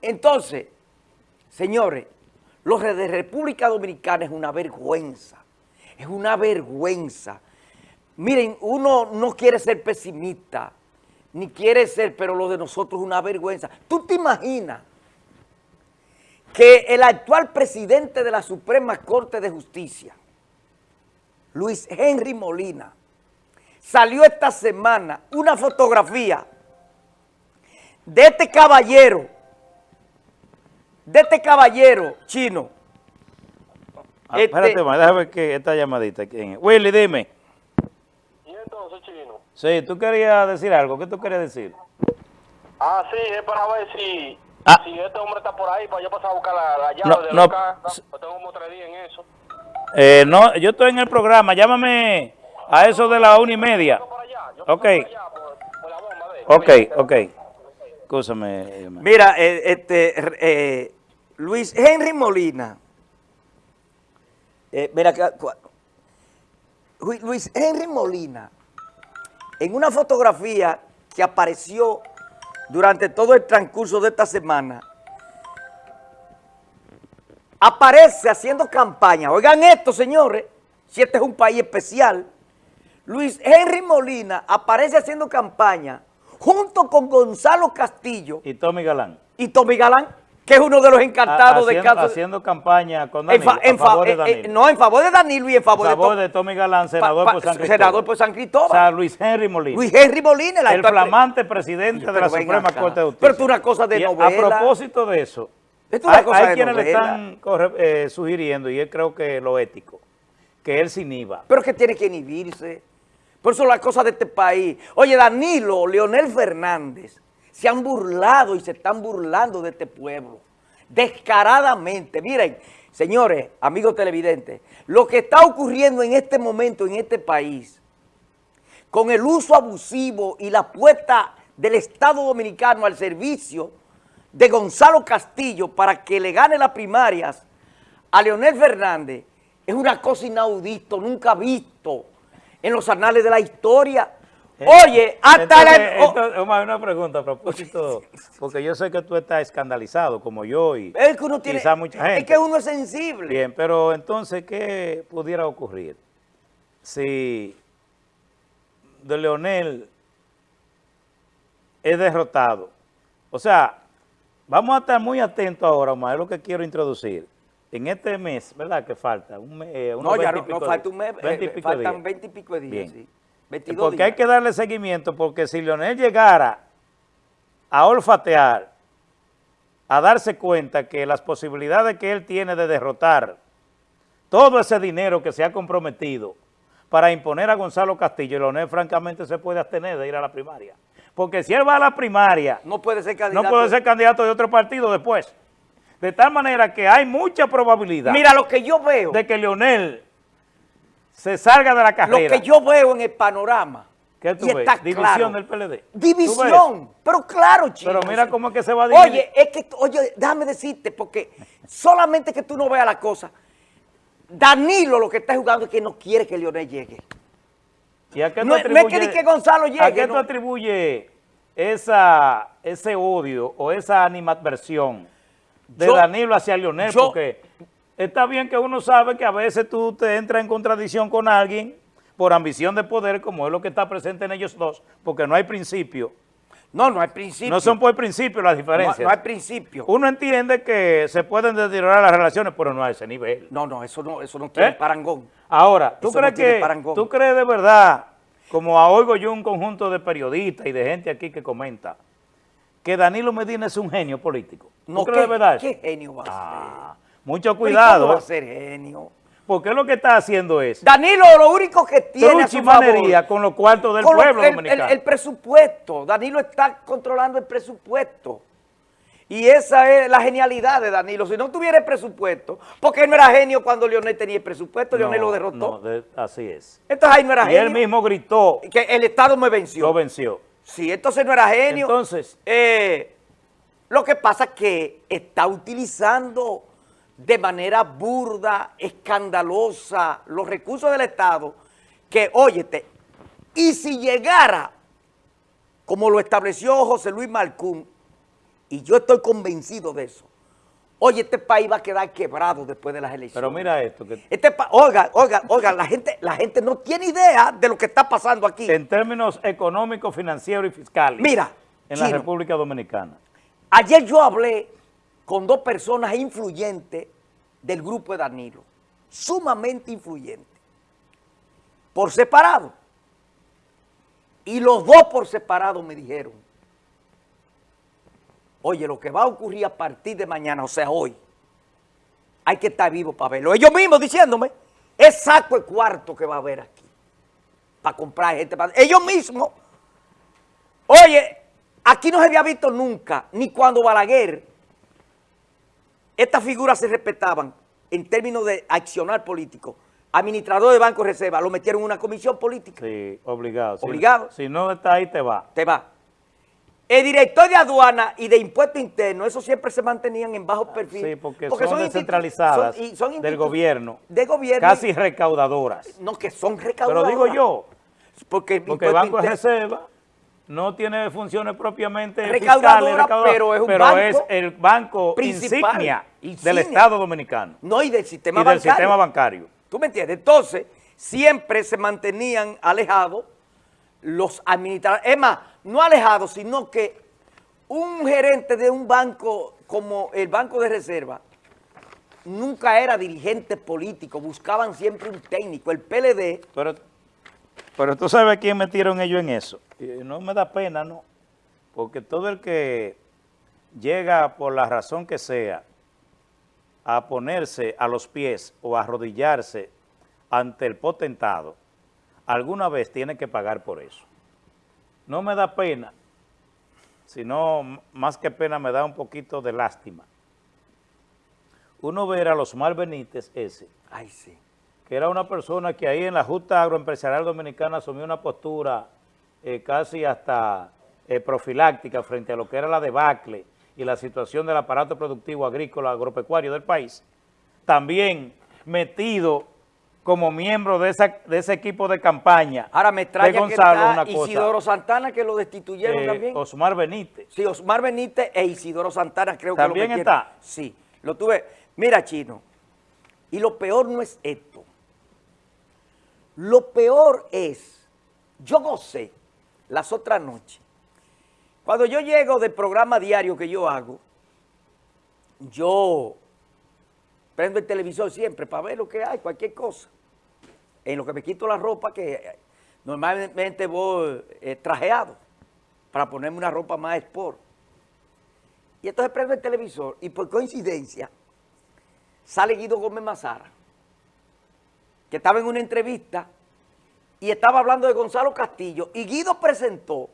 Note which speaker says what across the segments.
Speaker 1: Entonces, señores, los de República Dominicana es una vergüenza, es una vergüenza. Miren, uno no quiere ser pesimista, ni quiere ser, pero lo de nosotros es una vergüenza. ¿Tú te imaginas que el actual presidente de la Suprema Corte de Justicia, Luis Henry Molina, salió esta semana una fotografía de este caballero, de este caballero chino.
Speaker 2: Ah, espérate,
Speaker 1: Este-
Speaker 2: déjame ver que esta llamadita. ¿quién es? Willy, dime.
Speaker 3: ¿Y entonces, chino?
Speaker 2: Sí, tú querías decir algo. ¿Qué tú querías decir?
Speaker 3: Ah, sí, es para ver si,
Speaker 2: Ah.
Speaker 3: si este hombre está por ahí para yo pasar a buscar la, la llave
Speaker 2: No,
Speaker 3: de
Speaker 2: no,
Speaker 3: la casa.
Speaker 2: s-
Speaker 3: Yo tengo como tres días en eso.
Speaker 2: Eh, no, yo estoy en el programa. Llámame a eso de la una y media. Ok. Ok, ok. Escúchame. eh,
Speaker 1: Mira, eh, este, eh, Luis Henry Molina, eh, mira, Lu- Luis Henry Molina, en una fotografía que apareció durante todo el transcurso de esta semana, aparece haciendo campaña. Oigan esto, señores, si este es un país especial. Luis Henry Molina aparece haciendo campaña junto con Gonzalo Castillo
Speaker 2: Y Tommy Galán.
Speaker 1: y Tommy Galán, que es uno de los encantados de
Speaker 2: haciendo,
Speaker 1: caso.
Speaker 2: haciendo campaña con
Speaker 1: en
Speaker 2: Danilo,
Speaker 1: fa- en
Speaker 2: a
Speaker 1: fa-
Speaker 2: favor de
Speaker 1: eh, eh,
Speaker 2: Danilo.
Speaker 1: no, en favor de Danilo y en favor, de,
Speaker 2: de Tommy Galán,
Speaker 1: Pa-
Speaker 2: senador
Speaker 1: pa-
Speaker 2: por San Cristóbal.
Speaker 1: senador por San Cristóbal.
Speaker 2: O sea, Luis Henry Molina.
Speaker 1: Luis Henry Molina,
Speaker 2: el
Speaker 1: pre-
Speaker 2: flamante presidente de la Suprema
Speaker 1: acá.
Speaker 2: Corte de Justicia.
Speaker 1: Pero esto es una cosa de
Speaker 2: Y a-
Speaker 1: novela.
Speaker 2: A propósito de eso,
Speaker 1: es
Speaker 2: hay,
Speaker 1: cosa
Speaker 2: hay
Speaker 1: de
Speaker 2: quienes le están eh, sugiriendo, y él creo que lo ético, que él se inhiba.
Speaker 1: Pero que tiene que inhibirse. Por eso las cosas de este país. Oye, Danilo, Leonel Fernández, se han burlado y se están burlando de este pueblo. Descaradamente. Miren, señores, amigos televidentes, lo que está ocurriendo en este momento en este país, con el uso abusivo y la puesta del Estado Dominicano al servicio de Gonzalo Castillo para que le gane las primarias a Leonel Fernández, es una cosa inaudito, nunca visto en los anales de la historia. Oye, hasta
Speaker 2: Entonces,
Speaker 1: la... oh,
Speaker 2: entonces, Omar, una pregunta a propósito, porque yo sé que tú estás escandalizado, como yo y
Speaker 1: es que uno tiene...
Speaker 2: quizá mucha gente.
Speaker 1: Es que uno es sensible.
Speaker 2: Bien, pero entonces, ¿qué pudiera ocurrir si de Leonel es derrotado? O sea, vamos a estar muy atentos ahora, Omar, es lo que quiero introducir. En este mes, ¿verdad? Que falta, un mes, eh,
Speaker 1: No, ya
Speaker 2: 20
Speaker 1: no, falta un mes,
Speaker 2: días, 20 y
Speaker 1: eh, faltan
Speaker 2: días.
Speaker 1: 20 y pico de días,
Speaker 2: Bien.
Speaker 1: sí. 22
Speaker 2: Porque
Speaker 1: días.
Speaker 2: hay que darle seguimiento, porque si Leonel llegara a olfatear, a darse cuenta que las posibilidades que él tiene de derrotar todo ese dinero que se ha comprometido para imponer a Gonzalo Castillo, Leonel francamente se puede abstener de ir a la primaria. Porque si él va a la primaria,
Speaker 1: No puede ser
Speaker 2: no
Speaker 1: candidato.
Speaker 2: puede ser candidato de otro partido después. De tal manera que hay mucha probabilidad
Speaker 1: Mira, lo que yo veo,
Speaker 2: de que Leonel se salga de la
Speaker 1: lo
Speaker 2: carrera.
Speaker 1: que yo veo en el panorama,
Speaker 2: ¿Qué tú
Speaker 1: y
Speaker 2: ves?
Speaker 1: está
Speaker 2: División
Speaker 1: claro.
Speaker 2: del PLD.
Speaker 1: División, pero claro, chico.
Speaker 2: Pero mira cómo es que se va a dividir.
Speaker 1: Oye, es que, oye, déjame decirte, porque solamente que tú no veas la cosa, Danilo lo que está jugando es que no quiere que Leonel llegue.
Speaker 2: ¿Y a qué
Speaker 1: No, no es que que Gonzalo llegue,
Speaker 2: ¿A qué
Speaker 1: no.
Speaker 2: tú atribuyes esa, ese odio o esa animadversión de
Speaker 1: Yo-
Speaker 2: Danilo hacia Leonel?
Speaker 1: yo-
Speaker 2: Porque está bien que uno sabe que a veces tú te entras en contradicción con alguien por ambición de poder, como es lo que está presente en ellos dos, porque no hay principio.
Speaker 1: No, no hay principio.
Speaker 2: No son por principio las
Speaker 1: no,
Speaker 2: diferencias.
Speaker 1: no hay principio.
Speaker 2: Uno entiende que se pueden deteriorar las relaciones, pero no a ese nivel.
Speaker 1: No, no, eso no, eso no tiene
Speaker 2: ¿Eh?
Speaker 1: parangón.
Speaker 2: Ahora, ¿tú
Speaker 1: Eso
Speaker 2: crees
Speaker 1: no
Speaker 2: que,
Speaker 1: parangón.
Speaker 2: tú crees de verdad, como oigo yo un conjunto de periodistas y de gente aquí que comenta, que Danilo Medina es un genio político? ¿Tú
Speaker 1: No,
Speaker 2: crees
Speaker 1: ¿qué,
Speaker 2: de verdad eso?
Speaker 1: ¿Qué genio va a ser?
Speaker 2: Ah, mucho
Speaker 1: ¿y cómo
Speaker 2: cuidado,
Speaker 1: va a
Speaker 2: ¿eh?
Speaker 1: ser genio?
Speaker 2: porque lo que está haciendo es
Speaker 1: Danilo lo único que tiene a su favor-
Speaker 2: con los cuartos del pueblo
Speaker 1: el,
Speaker 2: dominicano.
Speaker 1: el- el presupuesto. Danilo está controlando el presupuesto. Y esa es la genialidad de Danilo. Si no tuviera el presupuesto, porque él no era genio cuando Leonel tenía el presupuesto, Leonel lo derrotó.
Speaker 2: no, de- así es.
Speaker 1: Entonces ahí no era
Speaker 2: Y él
Speaker 1: genio.
Speaker 2: mismo gritó,
Speaker 1: Que el Estado me venció.
Speaker 2: lo venció.
Speaker 1: Sí, entonces no era genio.
Speaker 2: Entonces-
Speaker 1: Eh, lo que pasa es que está utilizando de manera burda, escandalosa, los recursos del Estado, que, óyete, y si llegara, como lo estableció José Luis Malcún, y yo estoy convencido de eso, oye, este país va a quedar quebrado después de las elecciones.
Speaker 2: Pero mira esto, que
Speaker 1: Este pa- oiga, oiga, oiga, la gente, la gente no tiene idea de lo que está pasando aquí.
Speaker 2: en términos económicos, financieros y fiscales
Speaker 1: Mira,
Speaker 2: en la República Dominicana.
Speaker 1: ayer yo hablé con dos personas influyentes del grupo de Danilo, sumamente influyentes, por separado. Y los dos por separado me dijeron, oye, lo que va a ocurrir a partir de mañana, o sea, hoy, hay que estar vivo para verlo. Ellos mismos diciéndome, es saco de cuarto que va a haber aquí, para comprar gente. Ellos mismos, oye, aquí no se había visto nunca, ni cuando Balaguer, estas figuras se respetaban en términos de accionar político. Administrador de Banco de Reserva, lo metieron en una comisión política.
Speaker 2: Sí, obligado.
Speaker 1: Obligado.
Speaker 2: Si, no está ahí, te va.
Speaker 1: te va. El director de aduana y de impuesto interno, eso siempre se mantenían en bajo perfil.
Speaker 2: Sí, porque, son,
Speaker 1: institu-
Speaker 2: descentralizadas
Speaker 1: son- y son
Speaker 2: del gobierno,
Speaker 1: De gobierno.
Speaker 2: casi recaudadoras.
Speaker 1: No, que son
Speaker 2: Pero
Speaker 1: recaudadoras.
Speaker 2: digo yo,
Speaker 1: Porque, el
Speaker 2: porque Banco de Reserva no tiene funciones propiamente
Speaker 1: Recaudadora,
Speaker 2: fiscales,
Speaker 1: pero es un
Speaker 2: pero
Speaker 1: banco
Speaker 2: es el banco
Speaker 1: principal,
Speaker 2: insignia,
Speaker 1: insignia.
Speaker 2: del Estado Dominicano
Speaker 1: No, y del sistema
Speaker 2: y del sistema bancario.
Speaker 1: ¿Tú me entiendes? Entonces, siempre se mantenían alejados los administradores. Es más, no alejados, sino que un gerente de un banco como el Banco de Reserva nunca era dirigente político, buscaban siempre un técnico. El PLD,
Speaker 2: Pero, pero tú sabes quién metieron ellos en eso. Y no me da pena, ¿no? Porque todo el que llega por la razón que sea a ponerse a los pies o a arrodillarse ante el potentado, alguna vez tiene que pagar por eso. No me da pena, sino más que pena me da un poquito de lástima. Uno ver a los Benítez ese,
Speaker 1: ay sí,
Speaker 2: que era una persona que ahí en la Junta Agroempresarial Dominicana asumió una postura eh, casi hasta eh, profiláctica frente a lo que era la debacle y la situación del aparato productivo agrícola agropecuario del país, también metido como miembro de, esa, de ese equipo de campaña
Speaker 1: ahora me
Speaker 2: de
Speaker 1: extraña que
Speaker 2: Gonzalo,
Speaker 1: está
Speaker 2: una cosa,
Speaker 1: Isidoro Santana que lo destituyeron
Speaker 2: eh,
Speaker 1: también.
Speaker 2: Osmar Benítez.
Speaker 1: Sí, Osmar Benítez e Isidoro Santana creo que
Speaker 2: ¿También
Speaker 1: lo
Speaker 2: está?
Speaker 1: Sí, lo tuve. Mira, Chino, y lo peor no es esto. Lo peor es, yo gocé las otras noches. Cuando yo llego del programa diario que yo hago, yo prendo el televisor siempre para ver lo que hay, cualquier cosa. En lo que me quito la ropa, que eh, normalmente voy eh, trajeado, para ponerme una ropa más sport. Y entonces prendo el televisor y por coincidencia sale Guido Gómez Mazara, que estaba en una entrevista y estaba hablando de Gonzalo Castillo y Guido presentó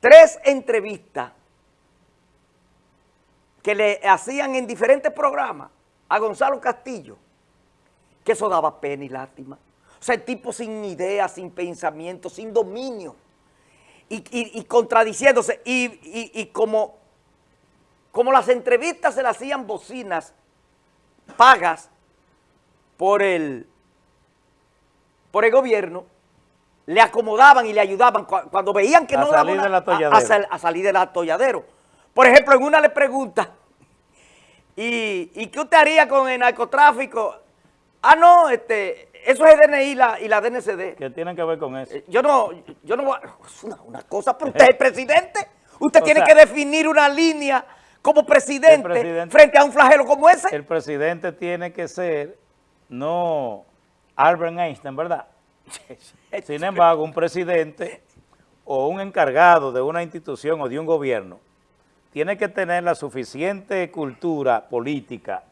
Speaker 1: tres entrevistas que le hacían en diferentes programas a Gonzalo Castillo, que eso daba pena y lástima. O sea, el tipo sin idea, sin pensamiento, sin dominio y, contradiciéndose. Y, como, como las entrevistas se le hacían bocinas pagas por el, por el gobierno, le acomodaban y le ayudaban cu- cuando veían que
Speaker 2: A
Speaker 1: no
Speaker 2: salir del
Speaker 1: a- a sal- a salir del atolladero. Por ejemplo, en una le pregunta, ¿y, y qué usted haría con el narcotráfico? Ah, no, este, eso es el DNI y la, y la DNCD.
Speaker 2: que tienen que ver con eso.
Speaker 1: Eh, Yo no, yo no voy a- es una, una cosa, pero usted es el presidente. Usted
Speaker 2: O
Speaker 1: tiene
Speaker 2: sea,
Speaker 1: que definir una línea como presidente- frente a un flagelo como ese.
Speaker 2: El presidente tiene que ser, no Albert Einstein, ¿verdad? Sin embargo, un presidente o un encargado de una institución o de un gobierno tiene que tener la suficiente cultura política,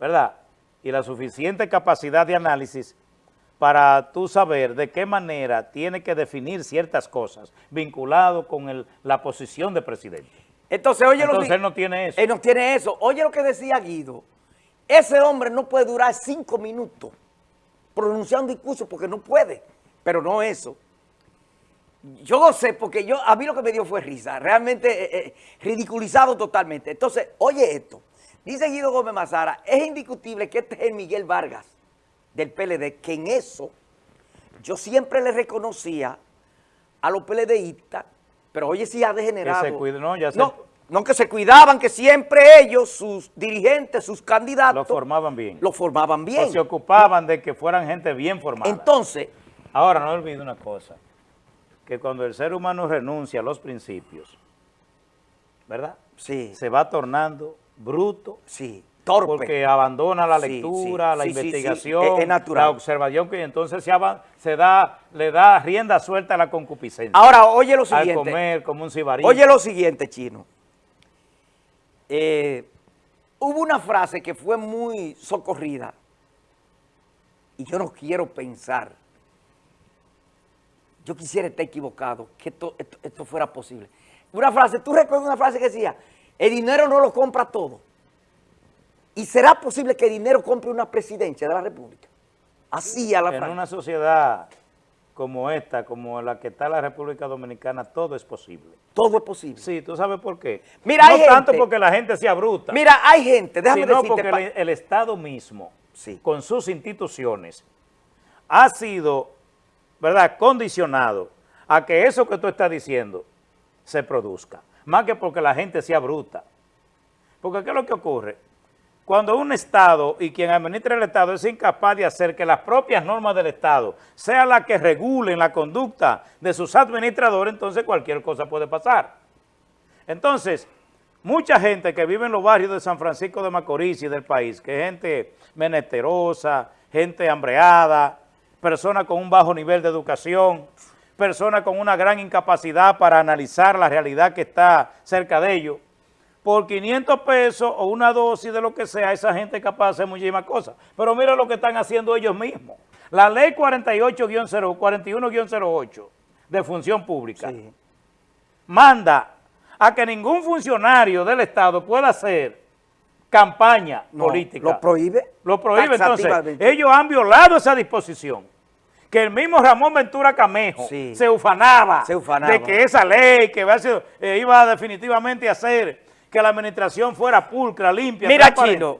Speaker 2: ¿verdad? Y la suficiente capacidad de análisis para tú saber de qué manera tiene que definir ciertas cosas vinculado con el- la posición de presidente.
Speaker 1: Entonces, oye lo
Speaker 2: Entonces
Speaker 1: que-
Speaker 2: él no tiene eso.
Speaker 1: Él no tiene eso. Oye lo que decía Guido. Ese hombre no puede durar cinco minutos pronunciando un discurso porque no puede. Pero no eso. Yo no sé, porque yo, a mí lo que me dio fue risa. Realmente eh, eh, ridiculizado totalmente. Entonces, oye esto. Dice Guido Gómez Mazara, es indiscutible que este es el Miguel Vargas del PLD, que en eso yo siempre le reconocía a los PLDistas Pero oye, sí ha degenerado.
Speaker 2: Que se cuide- no, ya se-
Speaker 1: no, no, que se cuidaban, que siempre ellos, sus dirigentes, sus candidatos...
Speaker 2: Lo formaban bien.
Speaker 1: Lo formaban bien.
Speaker 2: O se ocupaban de que fueran gente bien formada.
Speaker 1: Entonces,
Speaker 2: Ahora, no olvide una cosa, que cuando el ser humano renuncia a los principios, ¿verdad?
Speaker 1: sí,
Speaker 2: Se va tornando bruto,
Speaker 1: sí, torpe.
Speaker 2: porque abandona la lectura,
Speaker 1: sí,
Speaker 2: la
Speaker 1: sí,
Speaker 2: investigación,
Speaker 1: es- es natural.
Speaker 2: la observación, que entonces se, se da, le da rienda suelta a la concupiscencia.
Speaker 1: Ahora, oye lo
Speaker 2: al
Speaker 1: siguiente.
Speaker 2: comer como un cibarín.
Speaker 1: Oye lo siguiente, Chino. Eh, hubo una frase que fue muy socorrida y yo no quiero pensar, yo quisiera estar equivocado, que esto, esto- esto fuera posible. Una frase, ¿tú recuerdas una frase que decía, el dinero no lo compra todo? ¿Y será posible que el dinero compre una presidencia de la República? Así a la
Speaker 2: en
Speaker 1: frase.
Speaker 2: una sociedad como esta, como la que está la República Dominicana, todo es posible.
Speaker 1: Todo es posible.
Speaker 2: Sí, ¿tú sabes por qué?
Speaker 1: Mira,
Speaker 2: no
Speaker 1: hay
Speaker 2: tanto
Speaker 1: gente-
Speaker 2: porque la gente sea bruta,
Speaker 1: Mira, hay gente, déjame
Speaker 2: sino
Speaker 1: decirte...
Speaker 2: porque el, el Estado mismo,
Speaker 1: Sí.
Speaker 2: con sus instituciones, ha sido, ¿verdad?, condicionado a que eso que tú estás diciendo se produzca, más que porque la gente sea bruta. Porque ¿qué es lo que ocurre? Cuando un Estado y quien administra el Estado es incapaz de hacer que las propias normas del Estado sean las que regulen la conducta de sus administradores, entonces cualquier cosa puede pasar. Entonces, mucha gente que vive en los barrios de San Francisco de Macorís y del país, que es gente menesterosa, gente hambreada, personas con un bajo nivel de educación, personas con una gran incapacidad para analizar la realidad que está cerca de ellos, por 500 pesos o una dosis de lo que sea, esa gente es capaz de hacer muchísimas cosas. Pero mira lo que están haciendo ellos mismos. La ley 48-0, 41-08 de función pública
Speaker 1: Sí.
Speaker 2: manda a que ningún funcionario del Estado pueda hacer campaña
Speaker 1: No,
Speaker 2: política.
Speaker 1: Lo prohíbe.
Speaker 2: Lo prohíbe, entonces. Ellos han violado esa disposición. Que el mismo Ramón Ventura Camejo
Speaker 1: Sí.
Speaker 2: se ufanaba,
Speaker 1: Se ufanaba.
Speaker 2: de que esa ley que sido- eh, iba definitivamente a hacer que la administración fuera pulcra, limpia.
Speaker 1: Mira. Chino,